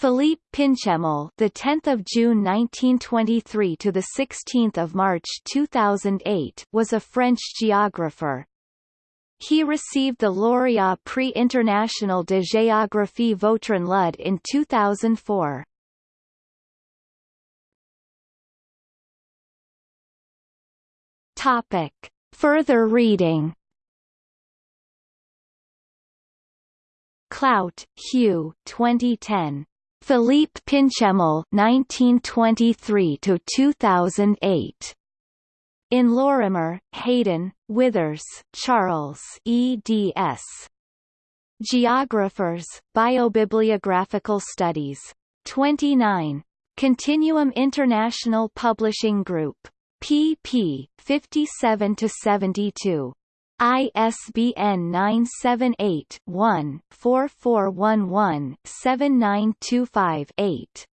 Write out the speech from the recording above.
Philippe Pinchemel, the 10th of June 1923 to the 16th of March 2008, was a French geographer. He received the Lauréat Prix International de Géographie Vautrin Lud in 2004. Topic. Further reading Clout, Hugh 2010. Philippe Pinchemel 1923 to 2008 in Lorimer, Hayden, Withers, Charles eds. Geographers, Biobibliographical Studies. 29. Continuum International Publishing Group. pp. 57-72. ISBN 978-1-4411-7925-8.